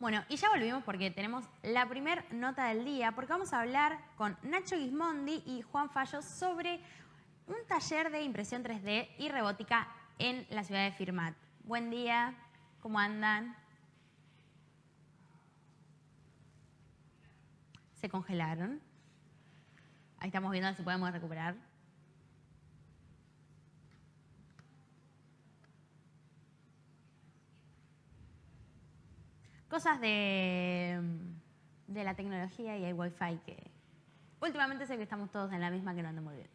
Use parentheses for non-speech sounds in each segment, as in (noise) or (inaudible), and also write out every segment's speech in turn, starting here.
Bueno, y ya volvimos porque tenemos la primer nota del día, porque vamos a hablar con Nacho Gismondi y Juan Fallo sobre un taller de impresión 3D y robótica en la ciudad de Firmat. Buen día, ¿cómo andan? Se congelaron. Ahí estamos viendo si podemos recuperar. Cosas de, de la tecnología y el wifi que últimamente sé que estamos todos en la misma que no anda muy bien.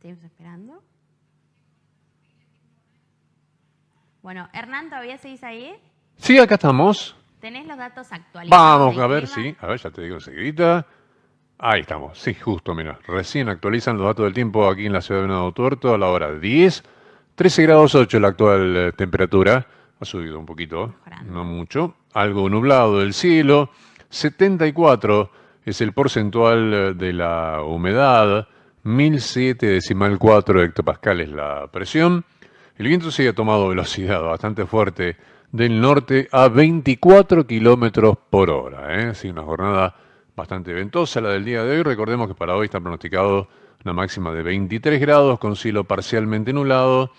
Seguimos esperando. Bueno, Hernán, ¿todavía seguís ahí? Sí, acá estamos. ¿Tenés los datos actualizados? Vamos a ver, sí. A ver, ya te digo enseguida. Ahí estamos, sí, justo, mira. Recién actualizan los datos del tiempo aquí en la ciudad de Venado Tuerto a la hora 10. 13 grados 8 la actual eh, temperatura. Ha subido un poquito, no mucho. Algo nublado del cielo. 74 es el porcentual eh, de la humedad. 1007 decimal 4 hectopascales la presión. El viento sigue tomado velocidad bastante fuerte del norte a 24 kilómetros por hora. ¿eh? Sí, una jornada bastante ventosa la del día de hoy. Recordemos que para hoy está pronosticado una máxima de 23 grados con cielo parcialmente nublado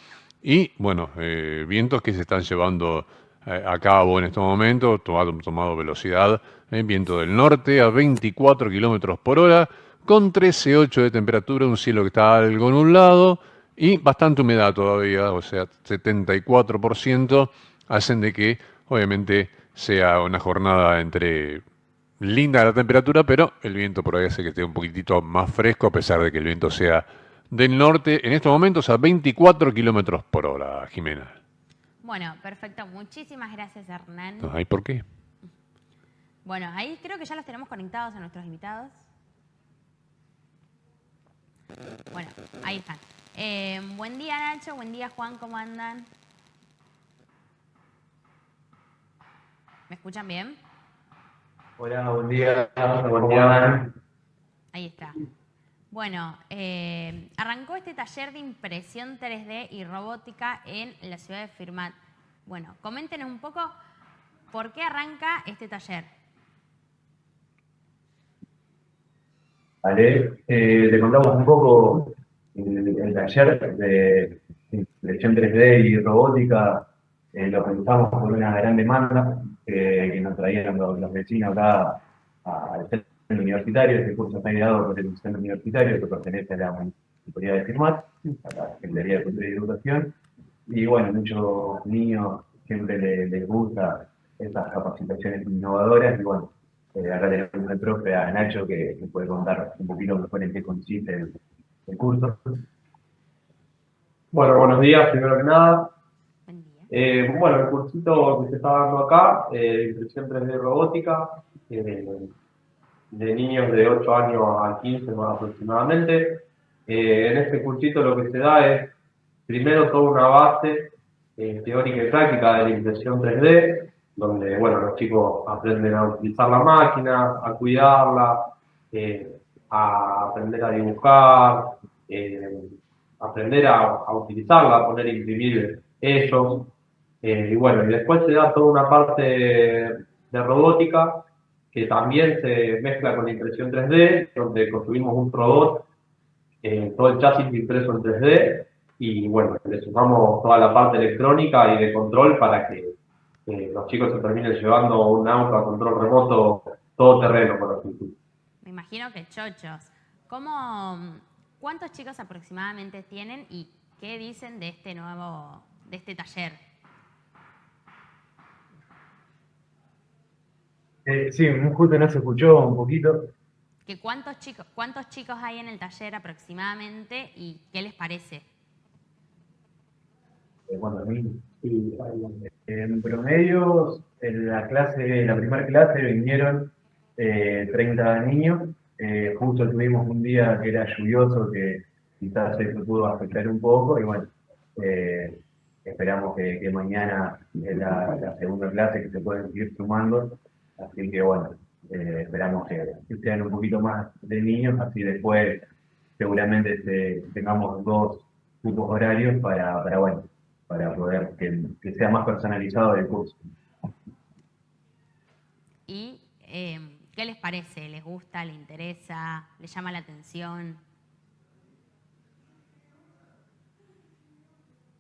y, bueno, eh, vientos que se están llevando eh, a cabo en este momento, tomado, tomado velocidad, eh, viento del norte a 24 kilómetros por hora, con 13,8 de temperatura, un cielo que está algo nublado y bastante humedad todavía, o sea, 74%, hacen de que, obviamente, sea una jornada entre linda la temperatura, pero el viento por ahí hace que esté un poquitito más fresco, a pesar de que el viento sea del norte, en estos momentos a 24 kilómetros por hora, Jimena. Bueno, perfecto. Muchísimas gracias, Hernán. No hay por qué. Bueno, ahí creo que ya los tenemos conectados a nuestros invitados. Bueno, ahí están. Eh, buen día, Nacho. Buen día, Juan. ¿Cómo andan? ¿Me escuchan bien? Hola, buen día. Buen día. Ahí está. Bueno, eh, arrancó este taller de impresión 3D y robótica en la ciudad de Firmat. Bueno, coméntenos un poco por qué arranca este taller. Vale, eh, le contamos un poco el, taller de impresión 3D y robótica. Eh, lo realizamos por una gran demanda que nos traían los, vecinos acá al centro universitario. Este curso está ideado por el centro universitario que pertenece a la municipalidad de Firmat, a la Secretaría de Cultura y Educación. Y bueno, muchos niños siempre les, gusta estas capacitaciones innovadoras. Y bueno, eh, acá tenemos al profe, a Nacho, que, puede contar un poquito mejor en qué consiste el, el curso. Bueno, buenos días, primero que nada. Eh, bueno, el cursito que se está dando acá, eh, impresión 3D robótica, eh, de niños de 8 años a 15 más aproximadamente. Eh, en este cursito lo que se da es, primero, toda una base teórica y práctica de la impresión 3D, donde, bueno, los chicos aprenden a utilizar la máquina, a cuidarla, a aprender a dibujar, aprender a, utilizarla, a poner imprimir ellos, eh, y bueno, y después se da toda una parte de robótica que también se mezcla con la impresión 3D, donde construimos un robot, eh, todo el chasis impreso en 3D, y bueno, le sumamos toda la parte electrónica y de control para que eh, los chicos se terminen llevando un auto a control remoto todo terreno, por así. Me imagino que chochos. ¿Cómo, ¿Cuántos chicos aproximadamente tienen y qué dicen de este nuevo, de este taller? Eh, sí, justo no se escuchó un poquito. ¿Que cuántos, chicos, ¿Cuántos chicos hay en el taller aproximadamente y qué les parece? Eh, bueno, a mí, en promedio, en la clase, la primera clase vinieron 30 eh, niños. justo tuvimos un día que era lluvioso, que quizás se pudo afectar un poco, y bueno, esperamos que, mañana es la, la, segunda clase que se pueden seguir sumando Así que bueno, eh, esperamos que, sean un poquito más de niños, así después seguramente tengamos dos, tipos horarios para, para, bueno, para poder que, que sea más personalizado el curso. ¿Y eh, qué les parece? ¿Les gusta? ¿Les interesa? ¿Les llama la atención?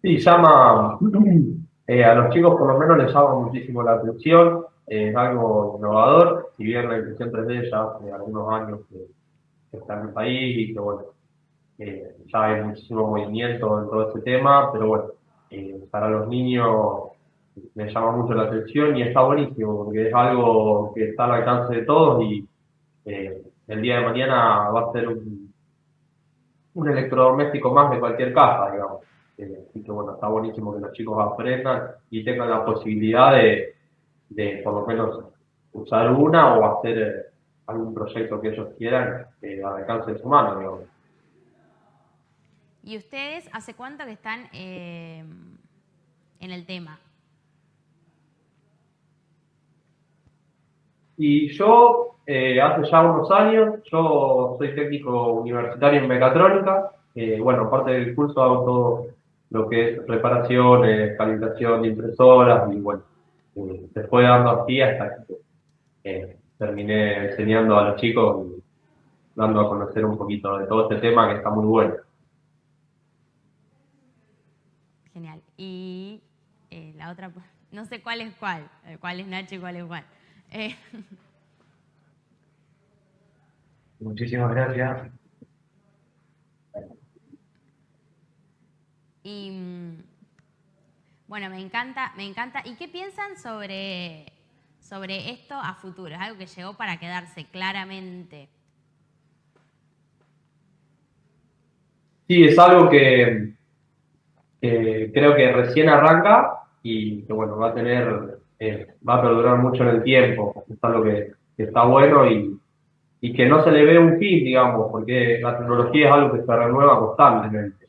Sí, llama, (clears throat) eh, a los chicos por lo menos les llama muchísimo la atención, es algo innovador, si bien la impresión 3D ya hace algunos años que, está en el país y que bueno, eh, ya hay muchísimo movimiento en todo este tema, pero bueno, para los niños me llama mucho la atención y está buenísimo, porque es algo que está al alcance de todos y eh, el día de mañana va a ser un, un electrodoméstico más de cualquier casa, digamos. Eh, así que bueno, está buenísimo que los chicos aprendan y tengan la posibilidad de, de por lo menos usar una o hacer eh, algún proyecto que ellos quieran al alcance de su mano, digamos. ¿Y ustedes hace cuánto que están en el tema? Y yo, eh, hace ya unos años, yo soy técnico universitario en mecatrónica. Eh, bueno, aparte del curso hago todo lo que es reparaciones, calibración de impresoras y bueno, eh, se fue dando así hasta que terminé enseñando a los chicos y dando a conocer un poquito de todo este tema que está muy bueno. Genial. Y la otra, no sé cuál es cuál, cuál es Nacho y cuál es cuál. Eh. (laughs) Muchísimas gracias. Y mm, bueno, me encanta, me encanta. ¿Y qué piensan sobre, sobre esto a futuro? Es algo que llegó para quedarse claramente. Sí, es algo que, creo que recién arranca y que bueno, va a tener eh, va a perdurar mucho en el tiempo. Es algo que, está bueno y, y, que no se le ve un fin, digamos, porque la tecnología es algo que se renueva constantemente.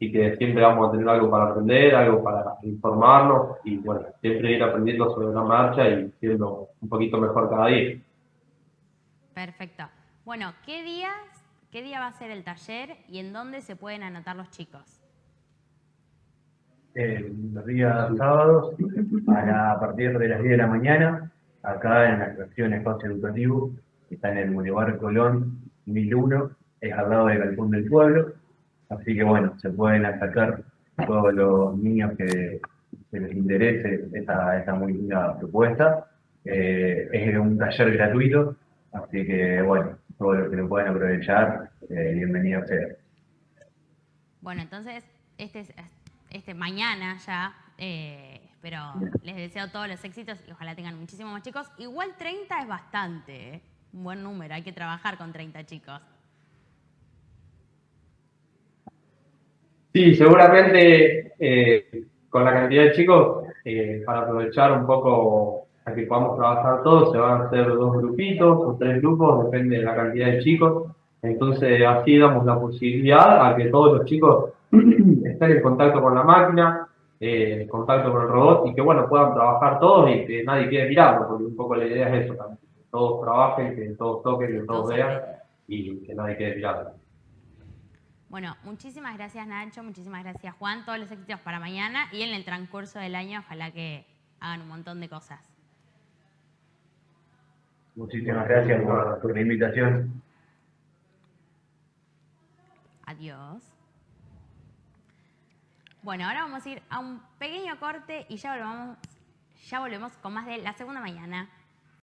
Eh, así que siempre vamos a tener algo para aprender, algo para informarnos y bueno, siempre ir aprendiendo sobre la marcha y siendo un poquito mejor cada día. Perfecto. Bueno, ¿qué días, qué día va a ser el taller y en dónde se pueden anotar los chicos? los días sábados a, partir de las 10 de la mañana, acá en la estación Espacio Educativo, que está en el Boulevard Colón 1001, es al lado del Galpón del Pueblo, así que bueno, se pueden acercar todos los niños que, les interese esta, esta muy linda propuesta. Eh, es un taller gratuito, así que bueno, todos los que lo puedan aprovechar, eh, bienvenidos sea. Bueno, entonces, este es este, mañana ya, eh, pero les deseo todos los éxitos y ojalá tengan muchísimos más chicos. Igual 30 es bastante, ¿eh? un buen número, hay que trabajar con 30 chicos. Sí, seguramente eh, con la cantidad de chicos, para aprovechar un poco a que podamos trabajar todos, se van a hacer dos grupitos o tres grupos, depende de la cantidad de chicos. Entonces así damos la posibilidad a que todos los chicos (clears throat) estén en contacto con la máquina, eh, en contacto con el robot y que bueno puedan trabajar todos y que nadie quede mirando, porque un poco la idea es eso también, que todos trabajen, que todos toquen, que todos vean y que nadie quede mirando. Bueno, muchísimas gracias Nacho, muchísimas gracias Juan, todos los éxitos para mañana y en el transcurso del año ojalá que hagan un montón de cosas. Muchísimas gracias por la invitación. Adiós. Bueno, ahora vamos a ir a un pequeño corte y ya volvemos, ya volvemos con más de la segunda mañana.